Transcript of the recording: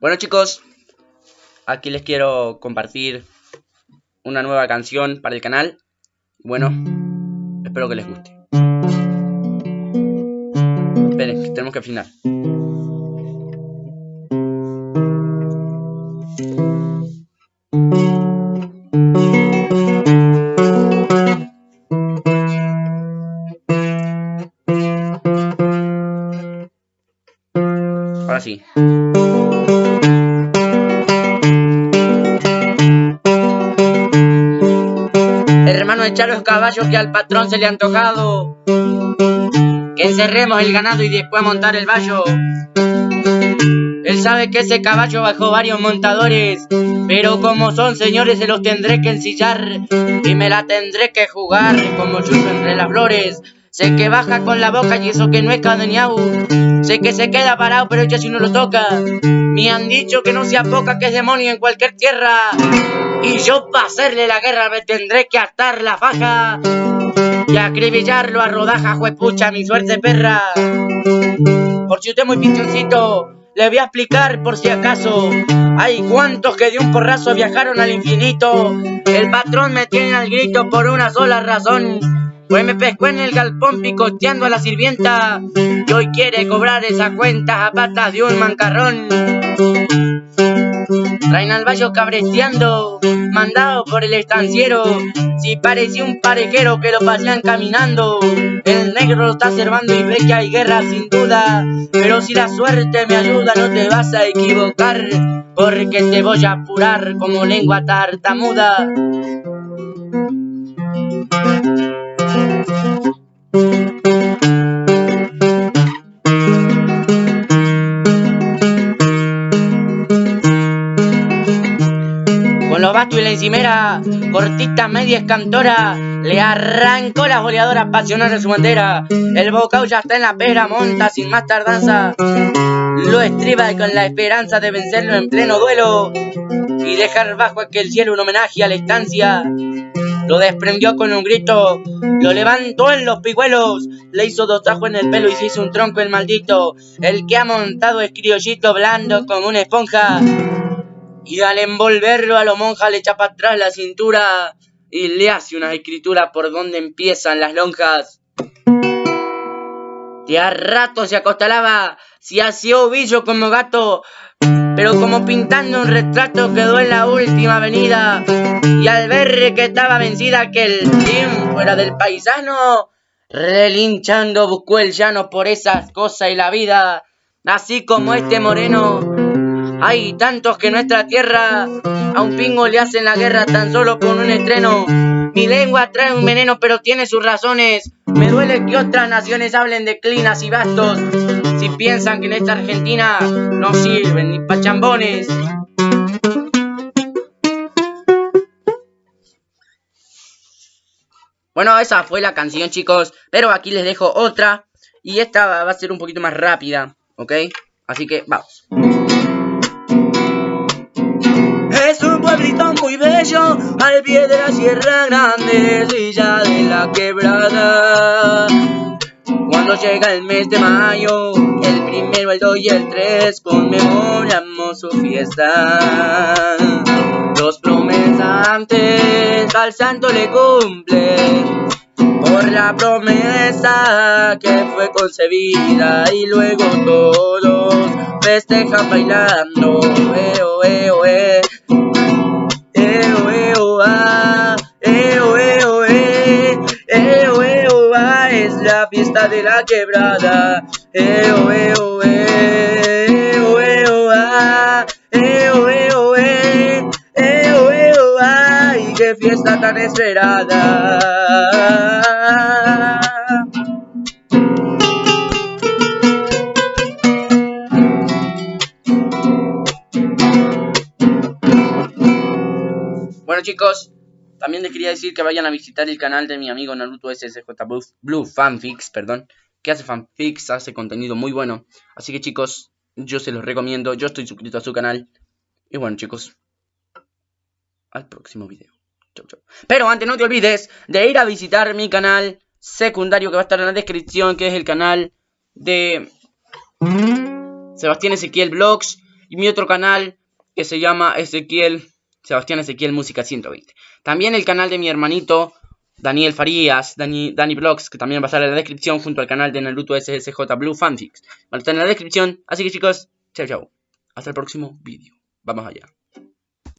Bueno chicos, aquí les quiero compartir una nueva canción para el canal. Bueno, espero que les guste. Esperen, tenemos que afinar. Ahora sí. Los caballos que al patrón se le han tocado. Que encerremos el ganado y después montar el vallo. Él sabe que ese caballo bajó varios montadores, pero como son señores se los tendré que ensillar y me la tendré que jugar como chucho entre las flores. Sé que baja con la boca y eso que no es cadeñau. Sé que se queda parado, pero ya si no lo toca. Me han dicho que no se poca, que es demonio en cualquier tierra. Y yo para hacerle la guerra me tendré que atar la faja y acribillarlo a rodaja, juepucha, mi suerte perra. Por si usted muy pinchoncito, le voy a explicar por si acaso. Hay cuantos que de un porrazo viajaron al infinito. El patrón me tiene al grito por una sola razón. Pues me pescó en el galpón picoteando a la sirvienta y hoy quiere cobrar esa cuenta a patas de un mancarrón. Traen al vallo cabresteando, mandado por el estanciero. Si parecía un parejero que lo pasean caminando. El negro lo está observando y ve que hay guerra sin duda. Pero si la suerte me ayuda, no te vas a equivocar. Porque te voy a apurar como lengua tartamuda. Y la encimera, cortita media escantora, le arrancó las boleadoras pasionales de su bandera. El bocao ya está en la pera, monta sin más tardanza. Lo estriba con la esperanza de vencerlo en pleno duelo y dejar bajo aquel cielo un homenaje a la estancia. Lo desprendió con un grito, lo levantó en los pigüelos, le hizo dos tajos en el pelo y se hizo un tronco el maldito. El que ha montado es criollito blando como una esponja. Y al envolverlo a lo monja le echa para atrás la cintura y le hace una escritura por donde empiezan las lonjas. De a rato se acostalaba, se hacía ovillo como gato, pero como pintando un retrato quedó en la última avenida. Y al ver que estaba vencida que el team fuera del paisano, relinchando buscó el llano por esas cosas y la vida. Así como este moreno, hay tantos que nuestra tierra a un pingo le hacen la guerra tan solo con un estreno. Mi lengua trae un veneno, pero tiene sus razones. Me duele que otras naciones hablen de clinas y bastos. Si piensan que en esta Argentina no sirven ni pachambones. Bueno, esa fue la canción, chicos. Pero aquí les dejo otra. Y esta va a ser un poquito más rápida, ¿ok? Así que vamos. Pueblito muy bello al pie de la Sierra Grande, Villa de la Quebrada. Cuando llega el mes de mayo, el primero, el dos y el tres, conmemoramos su fiesta. Los promesantes al santo le cumplen por la promesa que fue concebida y luego todos festejan bailando. Eo, eo, eh. Eo, Es la fiesta de la quebrada. Eo, eo. Eo, eo. Eo, eo. Eo, eo, ay, qué fiesta tan esperada. Bueno chicos, también les quería decir que vayan a visitar el canal de mi amigo Naruto SSJ Blue, Blue Fanfics, perdón, que hace fanfics, hace contenido muy bueno. Así que chicos, yo se los recomiendo, yo estoy suscrito a su canal. Y bueno chicos, al próximo video. Chau, chau. Pero antes no te olvides de ir a visitar mi canal secundario que va a estar en la descripción, que es el canal de Sebastián Ezequiel Vlogs. Y mi otro canal que se llama Ezequiel, Sebastián Ezequiel Música 120. También el canal de mi hermanito Daniel Farías, Dani, Dani Vlogs, que también va a estar en la descripción junto al canal de Naruto SSJ Blue Fanfics. Va a estar en la descripción. Así que chicos, chao chao. Hasta el próximo vídeo. Vamos allá.